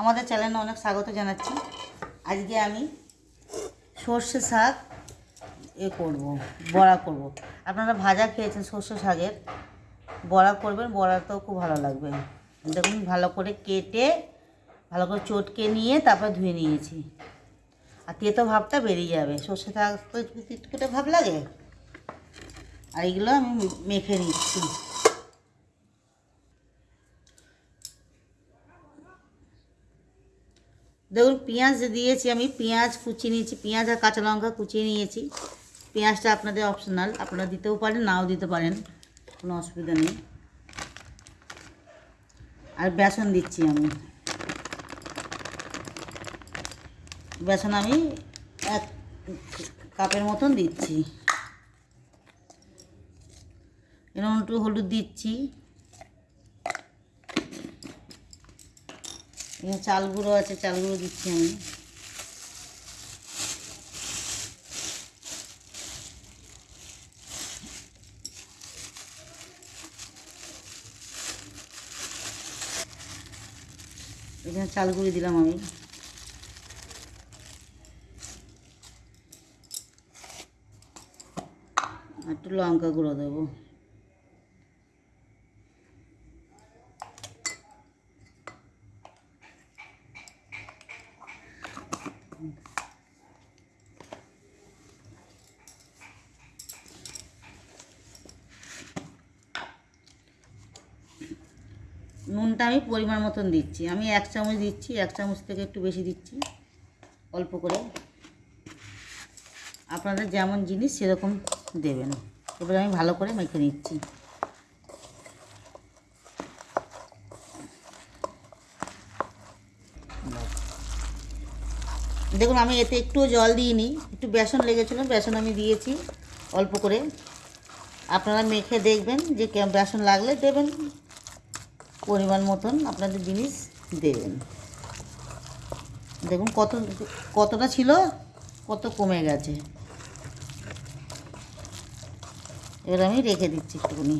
আমাদের চ্যানেলে অনেক স্বাগত জানাচ্ছি। আজকে আমি সর্ষে শাক এ করব, বড়া করব। আপনারা ভাজা খেয়েছেন সর্ষে শাকের, বড়া করবেন, বড়াটাও খুব ভালো লাগবে। দেখুন, ভালো করে কেটে, ভালো করে চটকে নিয়ে তারপর ধুয়ে নিয়েছি। আর তেতো ভাবটা বেরিয়ে যাবে। সর্ষে শাক তো ভাব লাগে। আর এগুলো আমি মেখে নিচ্ছি। দেখুন, পেঁয়াজ দিয়েছি আমি, পেঁয়াজ কুচিয়ে নিয়েছি, পেঁয়াজ আর কাঁচা লঙ্কা কুচিয়ে নিয়েছি। পেঁয়াজটা আপনাদের অপশনাল আপনারা দিতেও পারেন, নাও দিতে পারেন, কোনো অসুবিধা নেই। আর বেসন দিচ্ছি আমি। বেসন আমি এক কাপের মতন দিচ্ছি। এরকম একটু হলুদ দিচ্ছি এখানে চাল গুঁড়ো আছে, চাল গুঁড়ো দিচ্ছি আমি। এখানে চাল গুঁড়ি দিলাম আমি। একটু লঙ্কা গুঁড়ো দেবো। নুনটা আমি পরিমাণ মতন দিচ্ছি। আমি এক চামচ দিচ্ছি, এক চামচ থেকে একটু বেশি দিচ্ছি, অল্প করে। আপনাদের যেমন জিনিস সেরকম দেবেন। এবারে আমি ভালো করে মেখে নিচ্ছি। দেখুন, আমি এতে একটুও জল দিইনি। একটু বেসন লেগেছিলো, বেসন আমি দিয়েছি অল্প করে। আপনারা মেখে দেখবেন যে বেসন লাগলে দেবেন। পরিমাণ মতন আপনাদের জিনিস দেবেন। দেখুন কত, কতটা ছিল, কত কমে গেছে। এবার আমি রেখে দিচ্ছি একটুখানি।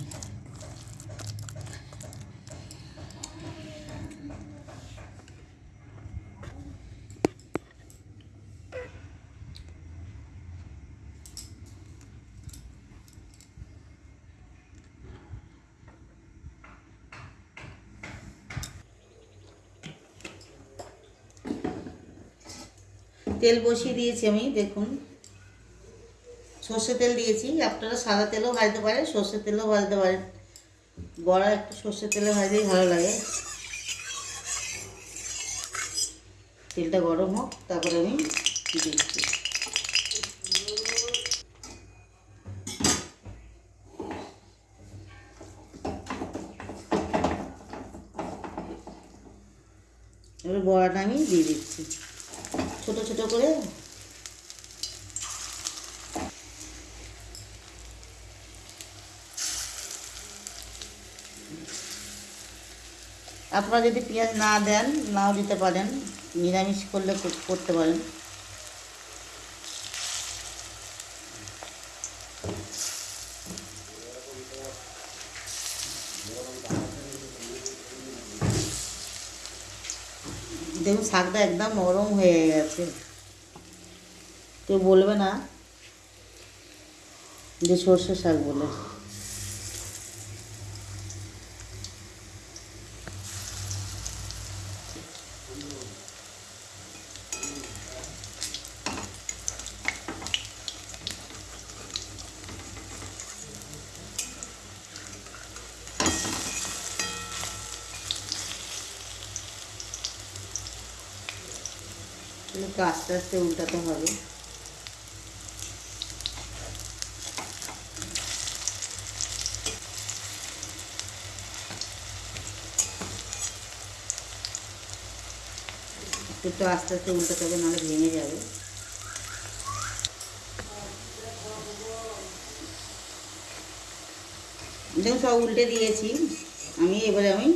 তেল বসিয়ে দিয়েছি আমি, দেখুন। সর্ষে তেল দিয়েছি, আপনারা সাদা তেলও ভাজতে পারেন, সর্ষে তেলও ভাজতে পারেন। বড়া একটু সর্ষে তেলে ভাজলেই ভালো লাগে। তেলটা গরম হোক, তারপরে আমি দিচ্ছি। এবার বড়াটা আমি দিয়ে দিচ্ছি। ছোট ছোট করে। আপনারা যদি পেঁয়াজ না দেন, নাও দিতে পারেন। নিরামিষ করলে করতে পারেন। দেখুন শাকটা একদম নরম হয়ে গেছে। কেউ বলবে না যে সর্ষে শাক বলে। একটু আস্তে আস্তে উল্টাতে হবে। একটু আস্তে আস্তে উল্টাতে হবে, নাহলে ভেঙে যাবে। দেখুন সব উল্টে দিয়েছি। আমি এবারে আমি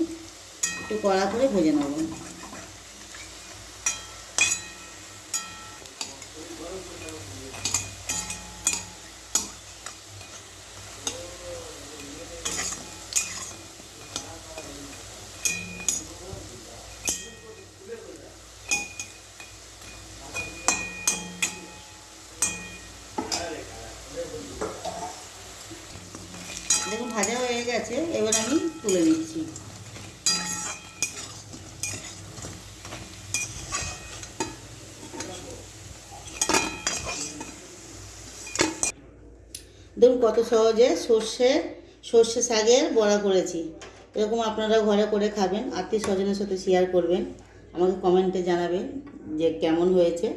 একটু কড়া করে ভেজে নেব। গেছে, এবার আমি তুলে নিচ্ছি। দেখুন, কত সহজে সর্ষে সর্ষে শাকের বড়া করেছি। এরকম আপনারা ঘরে করে খাবেন আত্মীয় স্বজনের সাথে শেয়ার করবেন। আমাকে কমেন্টে জানাবেন যে কেমন হয়েছে।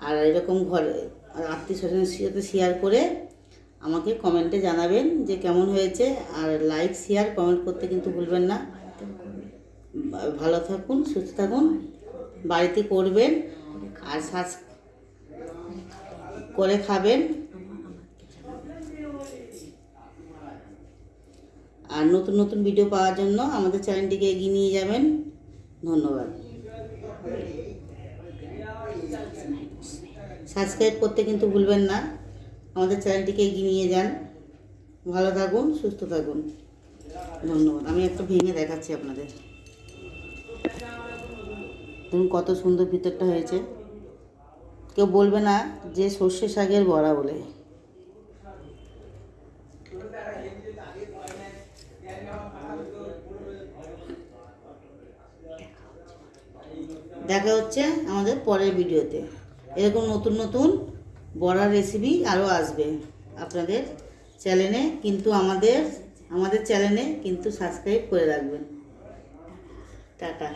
আর এরকম ঘরে আত্মীয় স্বজনের সাথে শেয়ার করে আমাকে কমেন্টে জানাবেন যে কেমন হয়েছে আর লাইক, শেয়ার, কমেন্ট করতে কিন্তু ভুলবেন না। ভালো থাকুন, সুস্থ থাকুন, বাড়িতে করবেন আর সাজ করে খাবেন। আর নতুন নতুন ভিডিও পাওয়ার জন্য আমাদের চ্যানেলটিকে এগিয়ে নিয়ে যাবেন। ধন্যবাদ। সাবস্ক্রাইব করতে কিন্তু ভুলবেন না। আমাদের চ্যানেলটিকে এগিয়ে নিয়ে যান। ভালো থাকুন, সুস্থ থাকুন। ধন্যবাদ। আমি একটা ভেঙে দেখাচ্ছি আপনাদের। দেখুন কত সুন্দর ভিতরটা হয়েছে। কেউ বলবে না যে সর্ষে শাকের বড়া বলে। দেখা হচ্ছে আমাদের পরের ভিডিওতে। এরকম নতুন নতুন বড়ার রেসিপি আরও আসবে আপনাদের চ্যানেলে কিন্তু আমাদের আমাদের চ্যানেলে কিন্তু সাবস্ক্রাইব করে রাখবেন। টাটা।